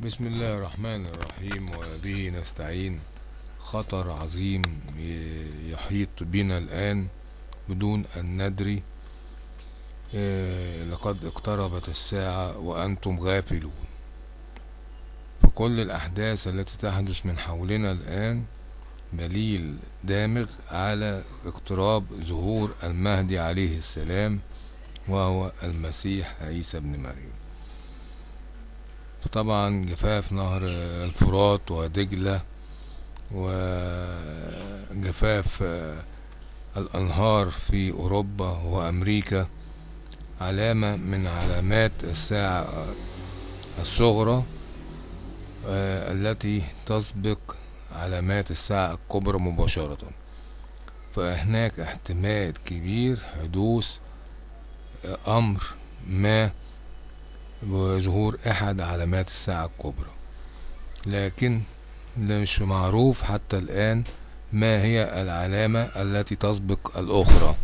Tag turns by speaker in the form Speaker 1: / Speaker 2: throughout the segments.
Speaker 1: بسم الله الرحمن الرحيم وبه نستعين. خطر عظيم يحيط بنا الآن بدون أن ندري. آه، لقد اقتربت الساعة وأنتم غافلون. فكل الأحداث التي تحدث من حولنا الآن دليل دامغ على اقتراب ظهور المهدي عليه السلام وهو المسيح عيسى بن مريم. فطبعا جفاف نهر الفرات ودجلة وجفاف الأنهار في أوروبا وأمريكا علامة من علامات الساعة الصغرى آه، التي تسبق علامات الساعة الكبرى مباشرة. فهناك احتمال كبير حدوث آه، أمر ما بظهور أحد علامات الساعة الكبرى. لكن مش معروف حتى الآن ما هي العلامة التي تسبق الأخرى.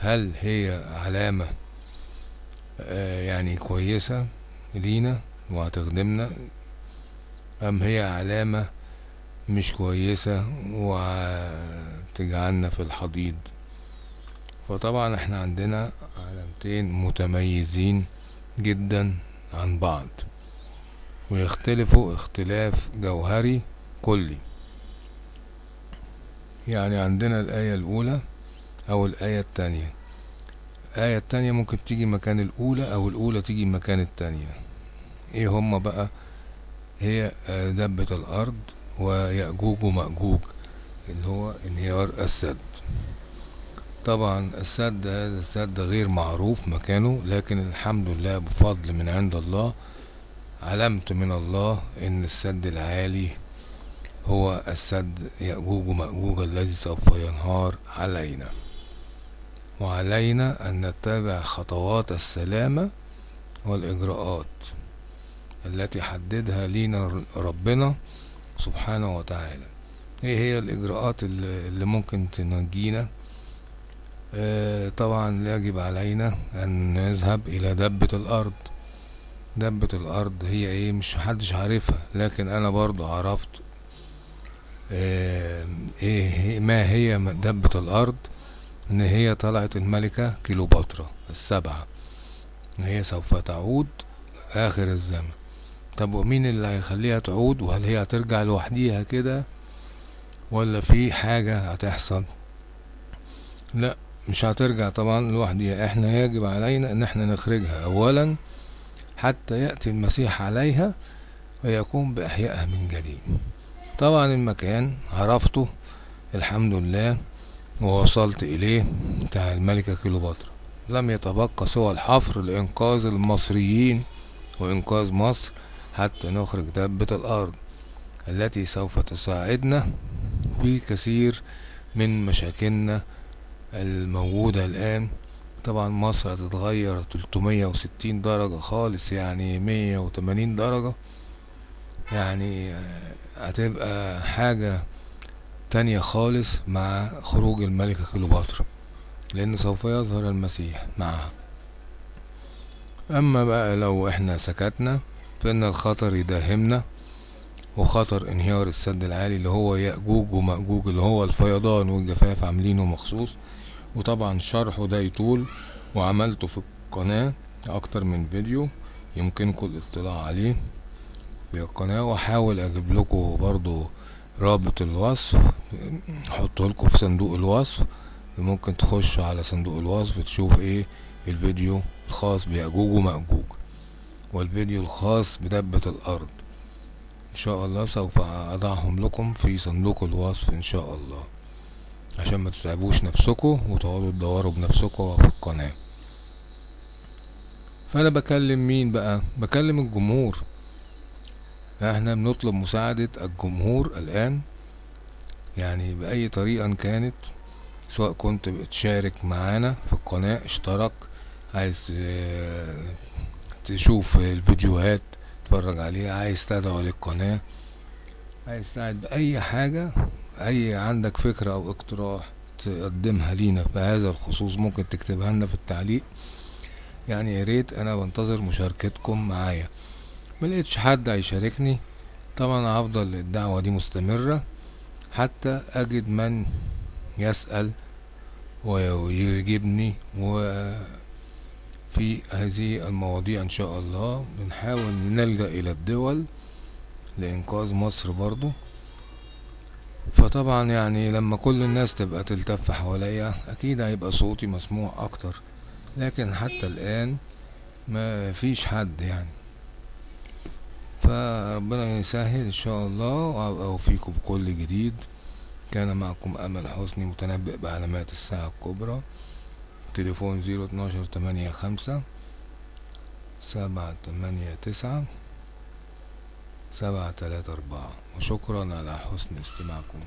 Speaker 1: هل هي علامة آه، يعني كويسة لينا وهتخدمنا أم هي علامة مش كويسة وتجعلنا في الحضيض؟ فطبعا إحنا عندنا علامتين متميزين جدا عن بعض ويختلفوا اختلاف جوهري كلي. يعني عندنا الآية الأولى أو الآية التانية. الآية التانية ممكن تيجي مكان الأولى أو الأولى تيجي مكان التانية. إيه هما بقى؟ هي دبة الأرض ويأجوج ومأجوج اللي هو انهيار السد. طبعا السد هذا السد غير معروف مكانه لكن الحمد لله بفضل من عند الله علمت من الله إن السد العالي هو السد يأجوج ومأجوج الذي سوف ينهار علينا. وعلينا أن نتبع خطوات السلامة والإجراءات التي حددها لينا ربنا سبحانه وتعالى. إيه هي الإجراءات اللي ممكن تنجينا؟ طبعا يجب علينا أن نذهب إلى دبة الأرض. دبة الأرض هي إيه؟ مش محدش عارفها لكن أنا برضو عرفت آه، هي- ما هي دبة الأرض؟ إن هي طلعت الملكة كيلوباترا السبعة. هي سوف تعود آخر الزمن. طب ومين اللي هيخليها تعود؟ وهل هي هترجع لوحديها كده؟ ولا في حاجة هتحصل؟ لا. مش هترجع طبعا لوحديها إحنا يجب علينا إن إحنا نخرجها. اولا حتى يأتي المسيح عليها ويقوم بإحيائها من جديد. طبعا المكان عرفته الحمد لله ووصلت إليه بتاع الملكة كيلوباترا لم يتبقى سوى الحفر لإنقاذ المصريين وإنقاذ مصر حتى نخرج دابة الأرض التي سوف تساعدنا في كثير من مشاكلنا الموجودة الآن. طبعا مصر هتتغير 360 درجة خالص يعني 180 درجة. يعني آه، هتبقى حاجة تانية خالص مع خروج الملكة كليوباترا لأن سوف يظهر المسيح معها. أما بقى لو إحنا سكتنا فإن الخطر يداهمنا. وخطر انهيار السد العالي اللي هو يأجوج ومأجوج اللي هو الفيضان والجفاف عاملينه مخصوص. وطبعا شرحه ده يطول وعملته في القناة أكتر من فيديو يمكنكم الاطلاع عليه. في القناة وأحاول أجيب لكم برضو رابط الوصف احطه لكم في صندوق الوصف. ممكن تخشوا على صندوق الوصف تشوف إيه الفيديو الخاص بيأجوج ومأجوج والفيديو الخاص بدبة الأرض. إن شاء الله سوف أضعهم لكم في صندوق الوصف إن شاء الله. عشان ما تتعبوش نفسكم وتقعدوا تدوروا بنفسكم في القناة. فأنا بكلم مين بقى؟ بكلم الجمهور. إحنا بنطلب مساعدة الجمهور الآن يعني بأي طريقة كانت سواء كنت بتشارك معانا في القناة اشترك عايز آه، تشوف الفيديوهات تتفرج عليها عايز تدعو للقناة عايز تساعد بأي حاجة أي عندك فكرة أو اقتراح تقدمها لينا في هذا الخصوص ممكن تكتبها لنا في التعليق. يعني يا ريت أنا بنتظر مشاركتكم معايا. ملقتش حد هيشاركني. طبعا هفضل الدعوة دي مستمرة حتى أجد من يسأل ويجيبني وفي هذه المواضيع إن شاء الله. بنحاول نلجأ إلى الدول لإنقاذ مصر برضو. فطبعا يعني لما كل الناس تبقى تلتف حواليا أكيد هيبقى صوتي مسموع أكتر. لكن حتى الآن ما فيش حد يعني. فربنا يسهل إن شاء الله وأبقى اوفيكم بكل جديد. كان معكم أمل حسني متنبئ بعلامات الساعة الكبرى. تليفون zero اتناشر تمانية خمسة سبعة تمانية تسعة سبعة تلاتة أربعة. وشكرا على حسن استماعكم.